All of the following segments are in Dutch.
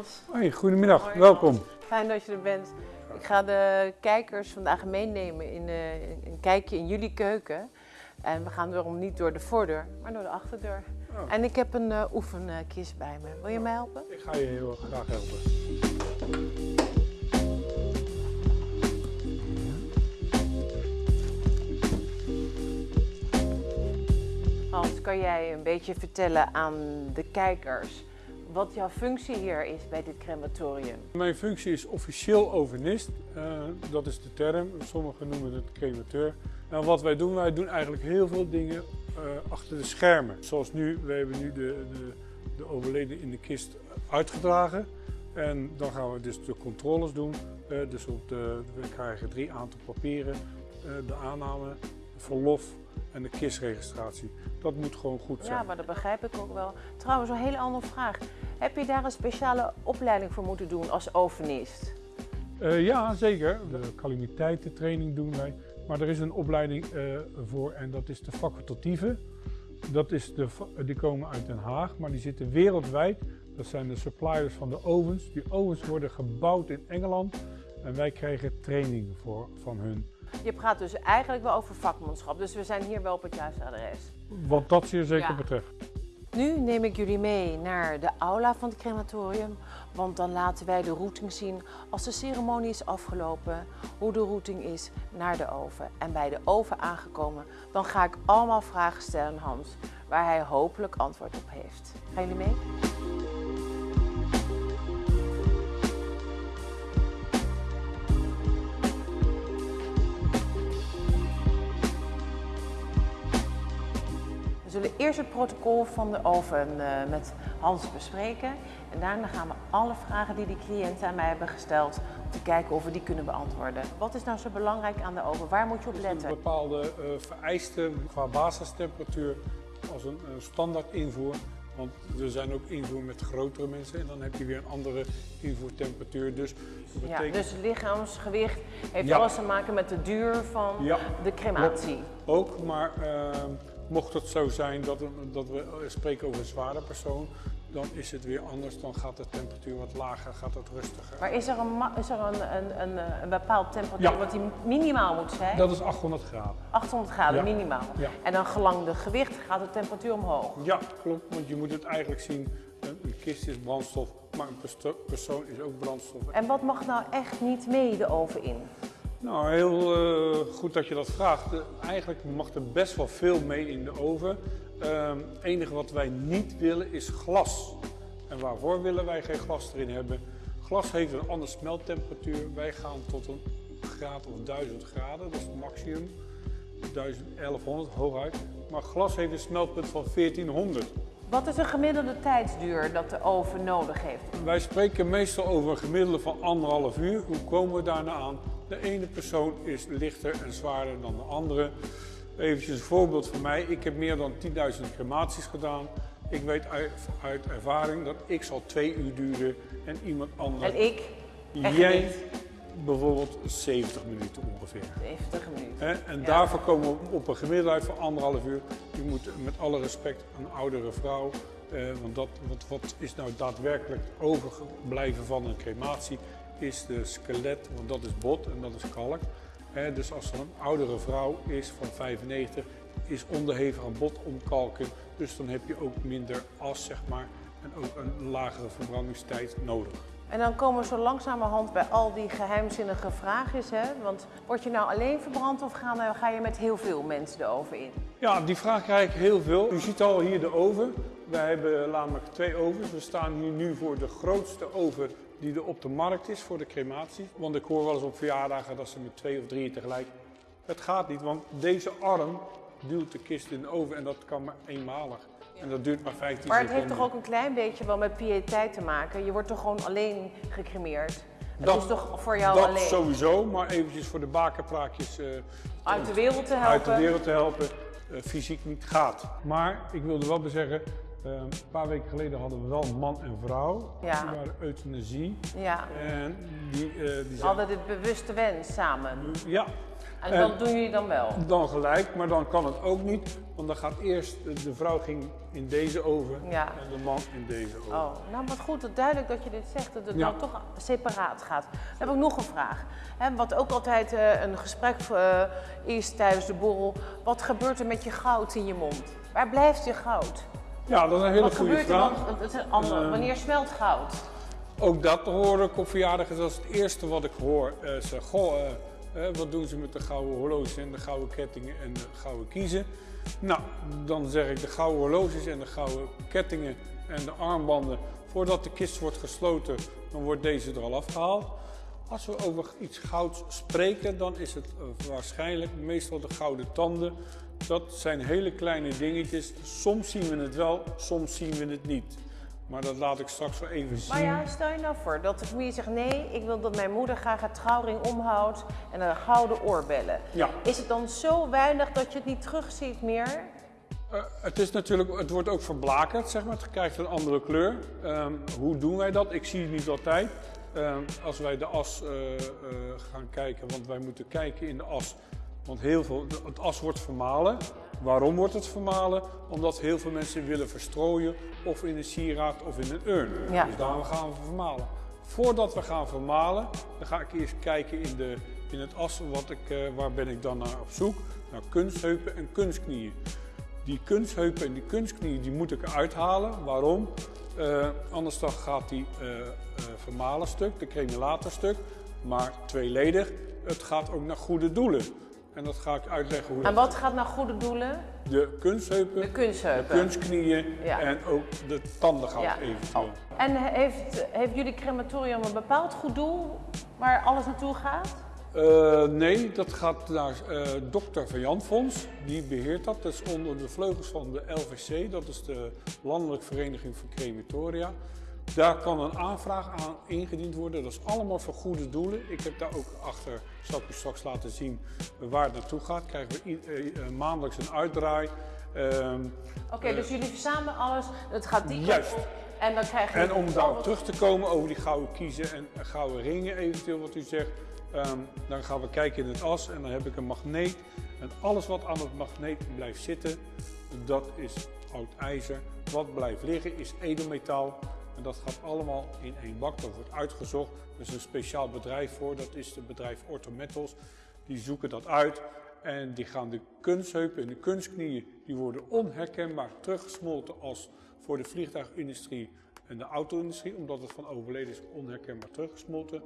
Hans. Hoi, goedemiddag, Hoi, welkom. Hans. Fijn dat je er bent. Ik ga de kijkers vandaag meenemen in eh, een kijkje in jullie keuken. En we gaan daarom niet door de voordeur, maar door de achterdeur. Oh. En ik heb een eh, oefenkist bij me. Wil je mij helpen? Ik ga je heel graag helpen. Hans, kan jij een beetje vertellen aan de kijkers wat jouw functie hier is bij dit crematorium? Mijn functie is officieel overnist, Eh, dat is de term. Sommigen noemen het cremateur. En wat wij doen, wij doen eigenlijk heel veel dingen eh, achter de schermen. Zoals nu, we hebben nu de, de, de overleden in de kist uitgedragen. En dan gaan we dus de controles doen. Eh, dus op de, we krijgen drie aantal papieren. de aanname, verlof en de kistregistratie. Dat moet gewoon goed zijn. Ja, maar dat begrijp ik ook wel. Trouwens, een hele andere vraag. Heb je daar een speciale opleiding voor moeten doen als overnist? Eh, ja, zeker. De calamiteitentraining doen wij. Maar er is een opleiding eh, voor en dat is de facultatieve. Dat is de, die komen uit Den Haag, maar die zitten wereldwijd. Dat zijn de suppliers van de ovens. Die ovens worden gebouwd in Engeland en wij krijgen training voor, van hun. Je praat dus eigenlijk wel over vakmanschap, dus we zijn hier wel op het juiste adres. Wat dat zeer zeker Ja. betreft. Nu neem ik jullie mee naar de aula van het crematorium, want dan laten wij de routing zien als de ceremonie is afgelopen, hoe de routing is naar de oven. En bij de oven aangekomen, dan ga ik allemaal vragen stellen aan Hans, waar hij hopelijk antwoord op heeft. Gaan jullie mee? Zullen eerst het protocol van de oven eh, met Hans bespreken. En daarna gaan we alle vragen die die cliënten aan mij hebben gesteld, om te kijken of we die kunnen beantwoorden. Wat is nou zo belangrijk aan de oven? Waar moet je op Een letten? bepaalde eh, vereiste qua basistemperatuur als een standaard invoer. Want er zijn ook invoer met grotere mensen en dan heb je weer een andere invoertemperatuur. Dus dat Ja, betekent dus lichaamsgewicht heeft Ja. alles te maken met de duur van Ja, de crematie. ook, maar eh, mocht het zo zijn dat, dat we eh, spreken over een zware persoon, dan is het weer anders. Dan gaat de temperatuur wat lager, gaat het rustiger. Maar is er een, is er een, een, een, eh, een bepaald temperatuur Ja. wat die minimaal moet zijn? Dat is 800 graden. 800 graden Ja. minimaal. Ja. En dan gelang de gewicht gaat de temperatuur omhoog. Ja, klopt, want je moet het eigenlijk zien. Een, kist is brandstof, maar een perso- persoon is ook brandstof. En wat mag nou echt niet mee de oven in? Nou, heel eh, goed dat je dat vraagt. Eigenlijk mag er best wel veel mee in de oven. Ehm, Het enige wat wij niet willen is glas. En waarvoor willen wij geen glas erin hebben? Glas heeft een andere smelttemperatuur. Wij gaan tot een graad of 1000 graden, dat is het maximum. 1000, 1100 hooguit. Maar glas heeft een smeltpunt van 1400. Wat is een gemiddelde tijdsduur dat de oven nodig heeft? Wij spreken meestal over een gemiddelde van anderhalf uur. Hoe komen we daarna aan? De ene persoon is lichter en zwaarder dan de andere. Even een voorbeeld van mij. Ik heb meer dan 10.000 crematies gedaan. Ik weet uit, uit ervaring dat ik zal twee uur duren en iemand anders. En ik? Jij bijvoorbeeld 70 minuten ongeveer. 70 minuten. En Ja. daarvoor komen we op een gemiddelde uit van anderhalf uur. Je moet met alle respect een oudere vrouw, eh, want dat, wat, wat is nou daadwerkelijk overgebleven van een crematie, is de skelet, want dat is bot en dat is kalk. Dus als er een oudere vrouw is van 95, is onderhevig aan botomkalken, dus dan heb je ook minder as, zeg maar, en ook een lagere verbrandingstijd nodig. En dan komen we zo langzamerhand bij al die geheimzinnige vraagjes. Hè? Want word je nou alleen verbrand of ga, ga je met heel veel mensen de oven in? Ja, die vraag krijg ik heel veel. U ziet al hier de oven. Wij hebben namelijk twee ovens. We staan hier nu voor de grootste oven die er op de markt is voor de crematie. Want ik hoor wel eens op verjaardagen dat ze met twee of drie tegelijk. Het gaat niet, want deze arm duwt de kist in de oven en dat kan maar eenmalig. En dat duurt maar 15 Maar het seconden. heeft toch ook een klein beetje wel met piëteit te maken? Je wordt toch gewoon alleen gecremeerd? Het Dat- is toch voor jou dat alleen sowieso, maar eventjes voor de bakenpraatjes eh, uit de wereld te uit de helpen? wereld te helpen, eh, fysiek niet gaat. Maar ik wilde wel bezeggen, Ehm, een paar weken geleden hadden we wel man en vrouw. Ja. Die waren euthanasie. Ja. En die, eh die zijn... Hadden dit bewuste wens samen. Ja, En En- dat doen jullie dan wel? dan gelijk, maar dan kan het ook niet. Want dan gaat eerst, de vrouw ging in deze oven Ja. en de man in deze oven. Oh, nou wat goed, dat duidelijk dat je dit zegt, dat het Ja. dan toch separaat gaat. Dan heb ik nog een vraag. Wat ook altijd eh, een gesprek eh, is tijdens de borrel. Wat gebeurt er met je goud in je mond? Waar blijft je goud? Ja, dat is een hele Wat goede gebeurt er vraag. dan? Het. Eh. Wanneer smelt goud? Ook dat hoor ik op verjaardagen. Dat is het eerste wat ik hoor. Eh zeg, goh, eh, wat doen ze met de gouden horloges en de gouden kettingen en de gouden kiezen? Nou, dan zeg ik de gouden horloges en de gouden kettingen en de armbanden. Voordat de kist wordt gesloten, dan wordt deze er al afgehaald. Als we over iets gouds spreken, dan is het waarschijnlijk meestal de gouden tanden. Dat zijn hele kleine dingetjes. Soms zien we het wel, soms zien we het niet. Maar dat laat ik straks wel even zien. Maar ja, stel je nou voor dat de familie zegt nee, ik wil dat mijn moeder graag het trouwring omhoudt en een gouden oorbellen. Ja. Is het dan zo weinig dat je het niet terugziet meer? Eh, het, is natuurlijk, het wordt ook verblakerd, zeg maar. Het krijgt een andere kleur. Ehm, hoe doen wij dat? Ik zie het niet altijd. Ehm, als wij de as eh, eh, gaan kijken, want wij moeten kijken in de as. Want heel veel, het as wordt vermalen. Waarom wordt het vermalen? Omdat heel veel mensen willen verstrooien of in een sieraad of in een urn. Ja. Dus daarom gaan we vermalen. Voordat we gaan vermalen, dan ga ik eerst kijken in, de, in het as, wat ik, eh, waar ben ik dan naar op zoek? Naar kunstheupen en kunstknieën. Die kunstheupen en die kunstknieën die moet ik eruit halen. Waarom? Eh, anders dan gaat die eh, vermalen stuk, de cremulator stuk, maar tweeledig. Het gaat ook naar goede doelen. En dat ga ik uitleggen hoe En wat gaat naar goede doelen? De kunstheupen, De kunstheupen. de kunstknieën Ja. en ook de tandengoud Ja. eventueel. En heeft, heeft jullie crematorium een bepaald goed doel waar alles naartoe gaat? Eh, nee, dat gaat naar eh dokter Van Jan Fonds. Die beheert dat. Dat is onder de vleugels van de LVC. Dat is de Landelijke Vereniging voor Crematoria. Daar kan een aanvraag aan ingediend worden. Dat is allemaal voor goede doelen. Ik heb daar ook achter, zal ik u straks laten zien, waar het naartoe gaat. Krijgen we eh, eh, maandelijks een uitdraai. Ehm, Oké, dus jullie verzamelen alles, het gaat die Juist. op. En dan krijg je... En om daarop terug te komen over die gouden kiezen en gouden ringen eventueel wat u zegt. ehm, dan gaan we kijken in het as en dan heb ik een magneet. En alles wat aan het magneet blijft zitten, dat is oud ijzer. Wat blijft liggen is edelmetaal. Dat gaat allemaal in één bak. Dat wordt uitgezocht. Er is een speciaal bedrijf voor. Dat is het bedrijf Orthometals. Die zoeken dat uit. En die gaan de kunstheupen en de kunstknieën, die worden onherkenbaar teruggesmolten als voor de vliegtuigindustrie en de auto-industrie, omdat het van overleden is onherkenbaar teruggesmolten.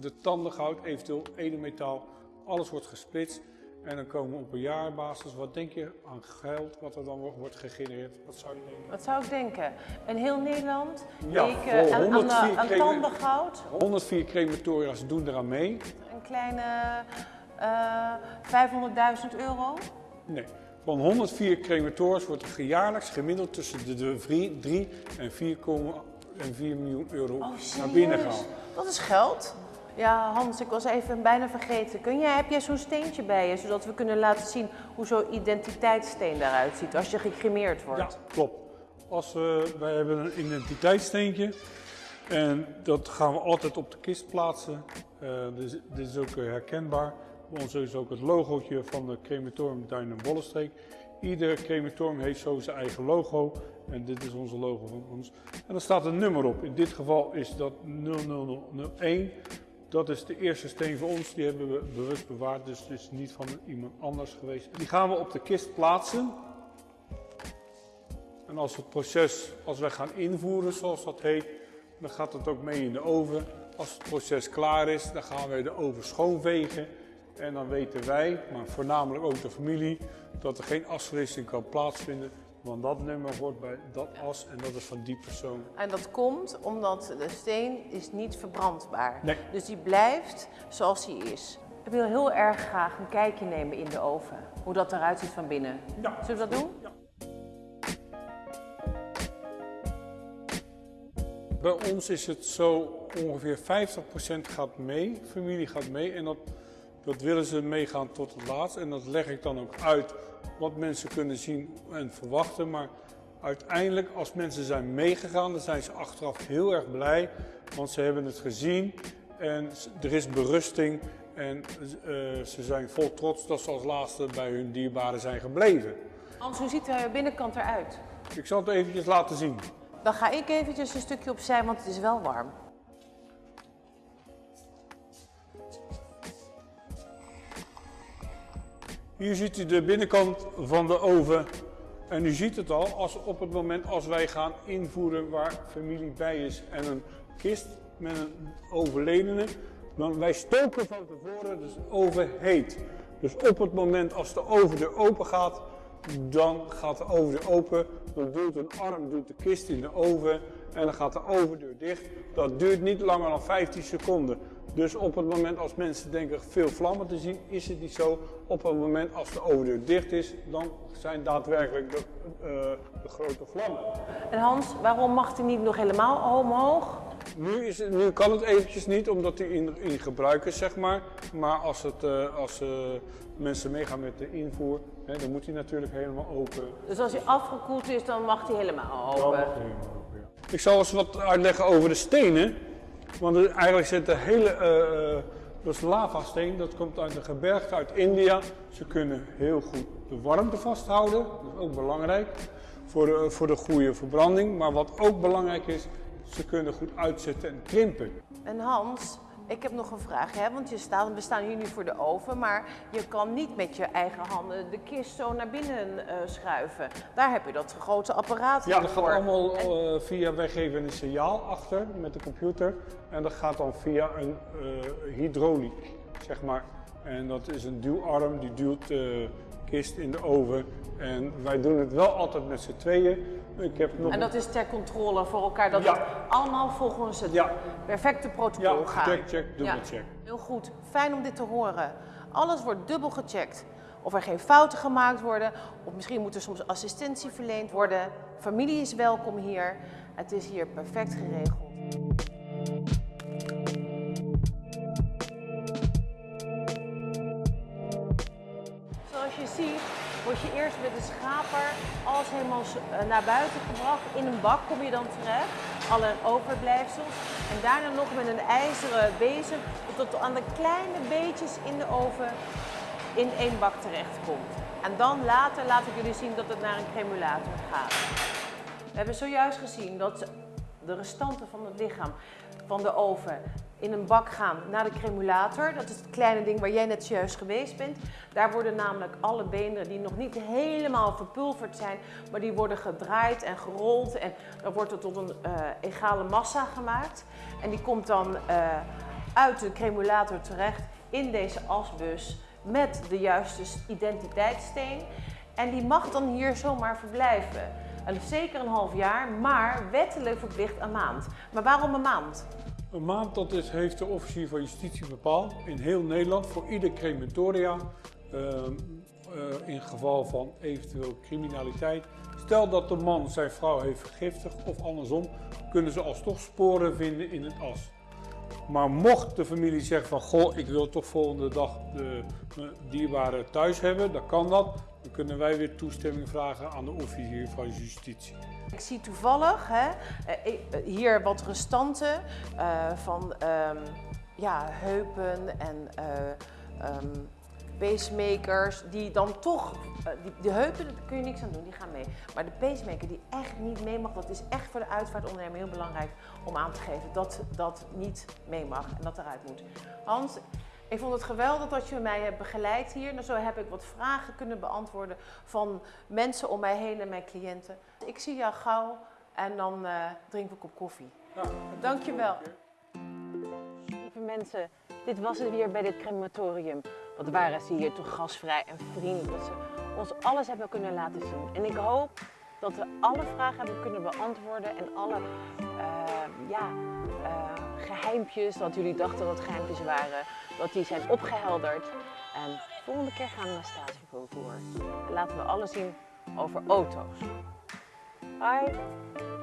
De tandengoud, eventueel edelmetaal, alles wordt gesplitst. En dan komen we op een jaarbasis, wat denk je aan geld wat er dan wo- wordt gegenereerd? Wat zou je denken? Wat zou ik denken? In heel Nederland Ja, weken voor aan, aan, 104 aan kregen- tandengoud, 104 crematoria's doen eraan mee. een kleine eh 500.000 euro. Nee. Van 104 crematoriums wordt er jaarlijks gemiddeld tussen de- de 3 en 4,4 miljoen euro Oh, naar binnen gehaald. Dat is geld. Ja, Hans, ik was even bijna vergeten. Kun jij, heb jij zo'n steentje bij je, zodat we kunnen laten zien hoe zo'n identiteitssteen daaruit ziet als je gecremeerd wordt? Ja, klopt. Als we, wij hebben een identiteitssteentje en dat gaan we altijd op de kist plaatsen. Dus, dit is ook eh, herkenbaar. Bij ons is ook het logootje van de crematorium Duin en Bollenstreek. Ieder crematorium heeft zo zijn eigen logo en dit is onze logo van ons. En er staat een nummer op. In dit geval is dat 00001. Dat is de eerste steen voor ons, die hebben we bewust bewaard, dus het is niet van iemand anders geweest. Die gaan we op de kist plaatsen. En als het proces, als wij gaan invoeren, zoals dat heet, dan gaat het ook mee in de oven. Als het proces klaar is, dan gaan wij de oven schoonvegen. En dan weten wij, maar voornamelijk ook de familie, dat er geen asverwisseling kan plaatsvinden. Want dat nummer hoort bij dat as en dat is van die persoon. En dat komt omdat de steen is niet verbrandbaar. Nee. Dus die blijft zoals die is. Ik wil heel erg graag een kijkje nemen in de oven. Hoe dat eruit ziet van binnen. Ja. Zullen we dat doen? Bij ons is het zo ongeveer 50% gaat mee, familie gaat mee en dat, dat willen ze meegaan tot het laatst. En dat leg ik dan ook uit wat mensen kunnen zien en verwachten. Maar uiteindelijk, als mensen zijn meegegaan, dan zijn ze achteraf heel erg blij. Want ze hebben het gezien en er is berusting. En uh, ze zijn vol trots dat ze als laatste bij hun dierbaren zijn gebleven. Hans, hoe ziet de binnenkant eruit? Ik zal het eventjes laten zien. Dan ga ik eventjes een stukje opzij, want het is wel warm. Hier ziet u de binnenkant van de oven. En u ziet het al, als op het moment als wij gaan invoeren waar familie bij is en een kist met een overledene, dan wij stoken van tevoren, dus de oven heet. Dus op het moment als de oven er open gaat, dan gaat de overdeur open, dan duwt een arm doet de kist in de oven en dan gaat de overdeur dicht. Dat duurt niet langer dan 15 seconden. Dus op het moment als mensen denken veel vlammen te zien, is het niet zo. Op het moment als de overdeur dicht is, dan zijn daadwerkelijk de, uh, de grote vlammen. En Hans, waarom mag hij niet nog helemaal omhoog? Nu, is het, nu kan het eventjes niet, omdat hij in, in gebruik is, zeg maar. Maar als, het, uh, als uh, mensen meegaan met de invoer, hè, dan moet hij natuurlijk helemaal open. Dus als hij afgekoeld is, dan mag hij helemaal open? Ik zal eens wat uitleggen over de stenen. Want eigenlijk zit de hele, uh, is lavasteen, dat komt uit een gebergte uit India. Ze kunnen heel goed de warmte vasthouden, dat is ook belangrijk voor de, voor de goede verbranding. Maar wat ook belangrijk is, ze kunnen goed uitzetten en krimpen. En Hans, ik heb nog een vraag, hè? want je staat, we staan hier nu voor de oven, maar je kan niet met je eigen handen de kist zo naar binnen uh, schuiven. Daar heb je dat grote apparaat Ja, dat gaat allemaal uh, via, wij geven een signaal achter met de computer en dat gaat dan via een uh, hydrauliek, zeg maar. En dat is een duwarm, die duwt de kist in de oven. En wij doen het wel altijd met z'n tweeën. Ik heb nog en dat is ter controle voor elkaar, dat het allemaal volgens het perfecte protocol ja, gaat. check, check, dubbel check. Heel goed, fijn om dit te horen. Alles wordt dubbel gecheckt. Of er geen fouten gemaakt worden, of misschien moet er soms assistentie verleend worden. Familie is welkom hier. Het is hier perfect geregeld. Zoals je ziet word je eerst met de schaper helemaal eh, naar buiten gebracht. In een bak kom je dan terecht, alle overblijfsels. En daarna nog met een ijzeren bezem tot aan de kleine beetjes in de oven in één bak terecht komt. En dan later laat ik jullie zien dat het naar een cremulator gaat. We hebben zojuist gezien dat de restanten van het lichaam van de oven in een bak gaan naar de cremulator. Dat is het kleine ding waar jij net juist geweest bent. Daar worden namelijk alle beenderen die nog niet helemaal verpulverd zijn, maar die worden gedraaid en gerold en dan wordt het tot een uh, egale massa gemaakt. En die komt dan uh, uit de cremulator terecht in deze asbus met de juiste identiteitssteen. En die mag dan hier zomaar verblijven. En zeker een half jaar, maar wettelijk verplicht een maand. Maar waarom een maand? Een maand, dat is, heeft de officier van justitie bepaald in heel Nederland voor ieder crematoria. Uh, uh, in geval van eventueel criminaliteit. Stel dat de man zijn vrouw heeft vergiftigd of andersom, kunnen ze alsnog sporen vinden in het as. Maar mocht de familie zeggen van goh, ik wil toch volgende dag de dierbare thuis hebben, dan kan dat. Dan kunnen wij weer toestemming vragen aan de officier van justitie. Ik zie toevallig hè, eh, eh, hier wat restanten uh, van um, ja, heupen en um, pacemakers die dan toch, uh, die, de heupen daar kun je niks aan doen, die gaan mee. Maar de pacemaker die echt niet mee mag, dat is echt voor de uitvaartondernemer heel belangrijk om aan te geven dat dat niet mee mag en dat eruit moet. Hans, ik vond het geweldig dat je mij hebt begeleid hier. Nou, zo heb ik wat vragen kunnen beantwoorden van mensen om mij heen en mijn cliënten. Ik zie jou gauw en dan uh, drinken we een kop koffie. Ja, Dankjewel. Lieve mensen, dit was het weer bij dit crematorium. Wat waren ze hier toch gasvrij en vriendelijk. Dat ze ons alles hebben kunnen laten zien. En ik hoop dat we alle vragen hebben kunnen beantwoorden en alle uh, ja, uh, geheimpjes, dat jullie dachten dat geheimpjes waren, dat die zijn opgehelderd. En de volgende keer gaan we naar Statievervoer. Laten we alles zien over auto's. Bye!